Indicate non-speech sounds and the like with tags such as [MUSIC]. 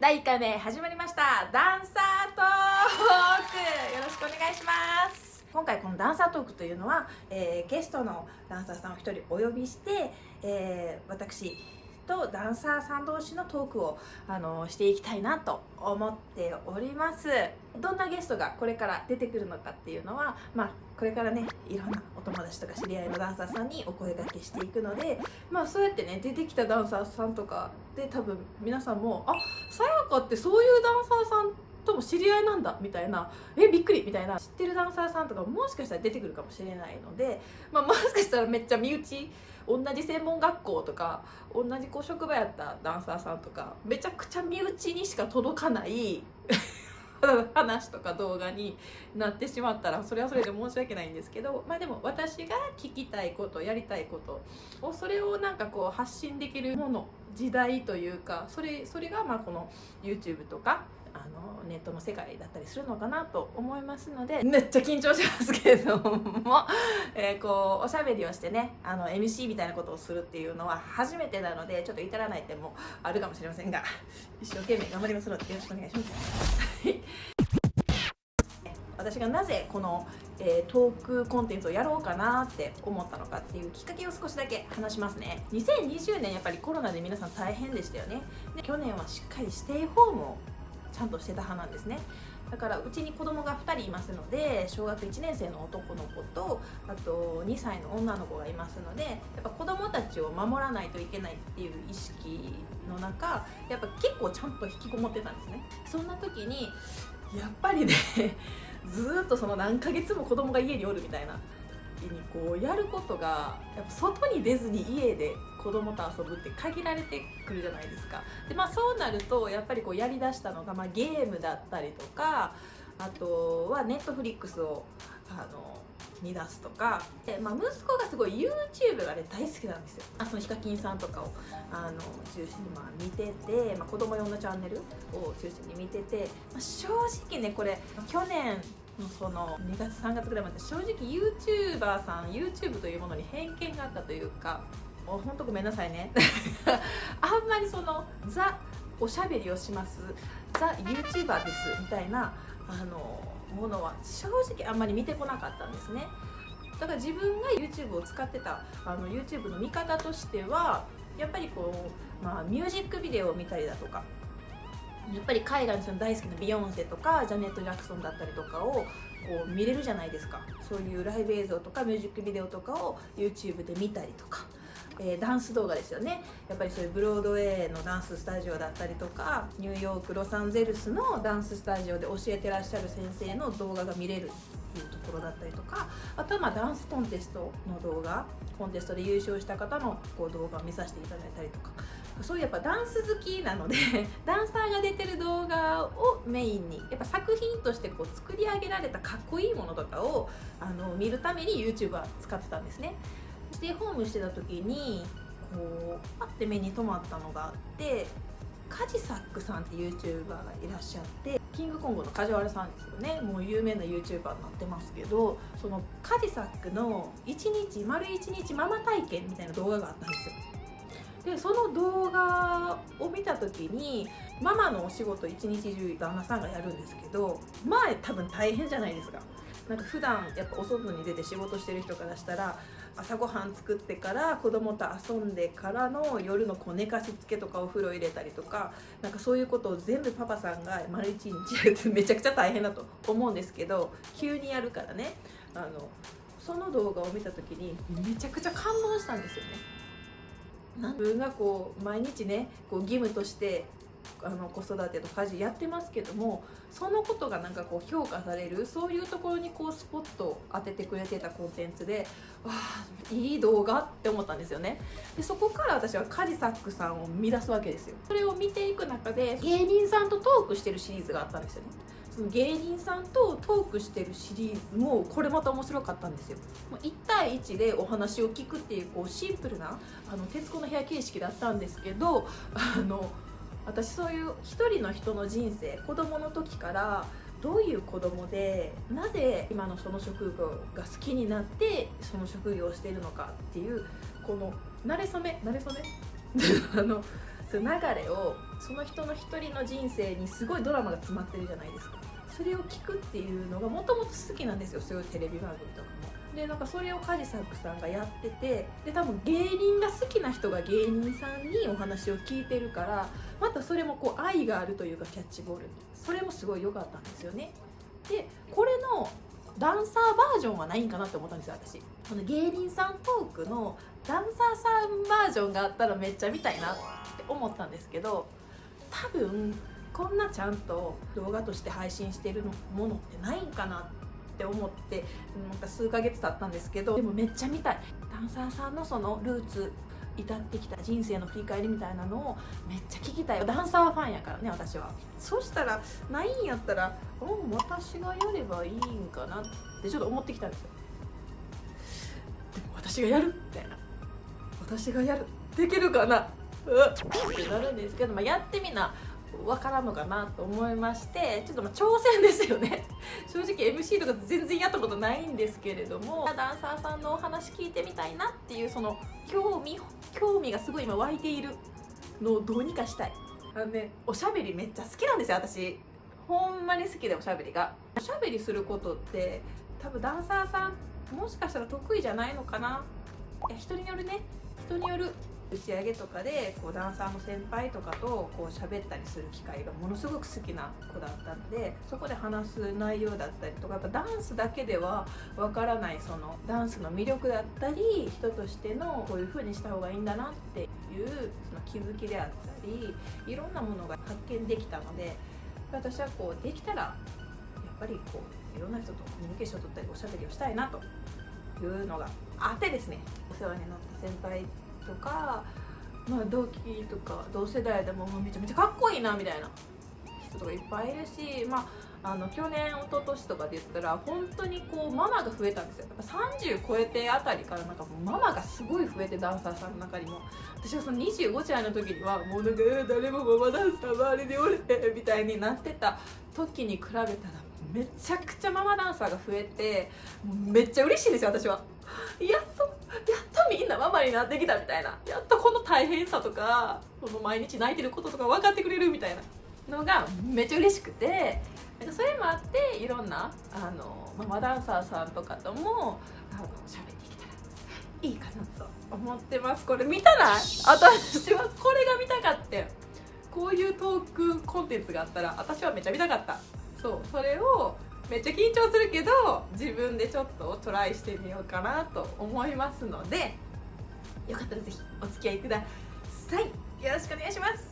第1回目始まりました。ダンサートーク。よろしくお願いします。今回このダンサートークというのは、えー、ゲストのダンサーさんを1人お呼びして、えー、私とダンサーさん同士のトークをあのしていきたいなと思っております。どんなゲストがこれから出てくるのかっていうのはまあこれからねいろんなお友達とか知り合いのダンサーさんにお声がけしていくのでまあそうやってね出てきたダンサーさんとかで多分皆さんもあさやかってそういうダンサーさんとも知り合いなんだみたいなえびっくりみたいな知ってるダンサーさんとかもしかしたら出てくるかもしれないので、まあ、もしかしたらめっちゃ身内同じ専門学校とか同じこう職場やったダンサーさんとかめちゃくちゃ身内にしか届かない [LAUGHS] 話とか動画になってしまったらそれはそれで申し訳ないんですけどまあでも私が聞きたいことやりたいことをそれをなんかこう発信できるもの時代というかそれそれがまあこの YouTube とかネットの世界だったりするのかなと思いますのでめっちゃ緊張しますけれども、[LAUGHS] えー、こうおしゃべりをしてねあの MC みたいなことをするっていうのは初めてなのでちょっと至らない点もあるかもしれませんが [LAUGHS] 一生懸命頑張りますのでよろしくお願いします。[LAUGHS] 私がなぜこの、えー、トークコンテンツをやろうかなって思ったのかっていうきっかけを少しだけ話しますね2020年やっぱりコロナで皆さん大変でしたよねで去年はしっかりステイホームをちゃんとしてた派なんですね。だからうちに子供が2人いますので小学1年生の男の子とあと2歳の女の子がいますのでやっぱ子供たちを守らないといけないっていう意識の中やっぱ結構ちゃんと引きこもってたんですね。そんな時にやっぱりねずっとその何ヶ月も子供が家におるみたいな。にこうやることがやっぱ外に出ずに家で子供と遊ぶって限られてくるじゃないですか。でまあそうなるとやっぱりこうやりだしたのが、まあ、ゲームだったりとかあとはネットフリックスをあの見出すとか。で、まあ、息子がすごい YouTube がね大好きなんですよ。あそのヒカキンさんとかをあの中心にまあ見てて、まあ、子供用のチャンネルを中心に見てて、まあ、正直ねこれ去年のその2月3月ぐらいまで正直 YouTuber さん YouTube というものに偏見があったというかもうほんとごめんなさいね。[LAUGHS] あんまりそのザおしゃべりをしますザ YouTuber ですみたいなあのものは正直あんまり見てこなかったんですね。だから自分が YouTube を使ってたあの YouTube の見方としてはやっぱりこう、まあ、ミュージックビデオを見たりだとかやっぱり海外の人の大好きなビヨンセとかジャネット・ジャクソンだったりとかをこう見れるじゃないですか。そういうライブ映像とかミュージックビデオとかを YouTube で見たりとか。えー、ダンス動画ですよね。やっぱりそういうブロードウェイのダンススタジオだったりとかニューヨークロサンゼルスのダンススタジオで教えてらっしゃる先生の動画が見れるっていうところだったりとか。あとはまあダンスコンテストの動画。コンテストで優勝した方のこう動画を見させていただいたりとか。そういうやっぱダンス好きなので [LAUGHS] ダンサーが出てる動画をメインにやっぱ作品としてこう作り上げられたかっこいいものとかをあの見るために YouTube は使ってたんですね。ステイホームしてた時にこうパッて目に留まったのがあってカジサックさんって YouTuber がいらっしゃってキングコングの梶原さんですよね。もう有名な YouTuber になってますけどそのカジサックの1日丸1日ママ体験みたいな動画があったんですよ。でその動画を見た時にママのお仕事一日中旦那さんがやるんですけど前多分大変じゃないですかなんか普段やっぱお外に出て仕事してる人からしたら朝ごはん作ってから子供と遊んでからの夜のこう寝かしつけとかお風呂入れたりとかなんかそういうことを全部パパさんが丸一日やるってめちゃくちゃ大変だと思うんですけど急にやるからねあのその動画を見た時にめちゃくちゃ感動したんですよね。自分がこう毎日ねこう義務としてあの子育てと家事やってますけどもそのことがなんかこう評価されるそういうところにこうスポットを当ててくれてたコンテンツでわあいい動画って思ったんですよね。でそこから私はカジサックさんを見出すわけですよ。それを見ていく中で芸人さんとトークしてるシリーズがあったんですよね。その芸人さんとトークしてるシリーズもこれまた面白かったんですよ。1対1でお話を聞くっていうこうシンプルなあの徹子の部屋形式だったんですけどあの私そういう一人の人の人生子供の時からどういう子供でなぜ今のその職業が好きになってその職業をしているのかっていうこの慣れ初め慣れ初め？[LAUGHS] あのその流れをその人の一人の人生にすごいドラマが詰まってるじゃないですか。それを聞くっていうのがもともと好きなんですよそういうテレビ番組とかも。でなんかそれをカジサックさんがやっててで多分芸人が好きな人が芸人さんにお話を聞いてるからまたそれもこう愛があるというかキャッチボールそれもすごい良かったんですよね。でこれのダンサーバージョンはないんかなって思ったんですよ私。この芸人さんトークのダンサーさんバージョンがあったらめっちゃ見たいなって思ったんですけど多分こんなちゃんと動画として配信してるものってないんかなって思ってなんか数ヶ月経ったんですけどでもめっちゃ見たい。ダンサーさんのそのルーツ至ってきた人生の振り返りみたいなのをめっちゃ聞きたいダンサーファンやからね私は。そしたらないんやったらうん私がやればいいんかなってちょっと思ってきたんですよ。でも私がやるみたいな。私がやるできるかな？うっってなるんですけど、まあ、やってみな。分からんのかなと思いましてちょっとま挑戦ですよね。[LAUGHS] 正直 MC とか全然やったことないんですけれどもダンサーさんのお話聞いてみたいなっていうその興味興味がすごい今湧いているのをどうにかしたい。あのねおしゃべりめっちゃ好きなんですよ私。ほんまに好きでおしゃべりが。おしゃべりすることって多分ダンサーさんもしかしたら得意じゃないのかな。いや人によるね。人による打ち上げとかでこうダンサーの先輩とかとこう喋ったりする機会がものすごく好きな子だったのでそこで話す内容だったりとかやっぱダンスだけではわからないそのダンスの魅力だったり人としてのこういう風にした方がいいんだなっていうその気づきであったりいろんなものが発見できたので私はこうできたらやっぱりこういろんな人とコミュニケーションを取ったりおしゃべりをしたいなというのがあってですねお世話になった先輩とか、まあ、同期とか同世代でもめちゃめちゃかっこいいなみたいな人とかいっぱいいるし、まあ、あの去年一昨年とかで言ったら本当にこうママが増えたんですよ。やっぱ30超えてあたりからなんかもうママがすごい増えてダンサーさんの中にも。私はその25歳の時にはもうなんか誰もママダンサー周りでおれみたいになってた時に比べたらめちゃくちゃママダンサーが増えてめっちゃ嬉しいですよ私は。やっとやっとみんなママになってきたみたいな。やっとこの大変さとかこの毎日泣いてることとか分かってくれるみたいなのがめっちゃ嬉しくて。それもあっていろんなあのママダンサーさんとかともあの喋っていけたらいいかなと思ってます。これ見たない？私はこれが見たかってこういうトークコンテンツがあったら私はめっちゃ見たかった。そうそれをめっちゃ緊張するけど自分でちょっとトライしてみようかなと思いますのでよかったらぜひお付き合いください。よろしくお願いします。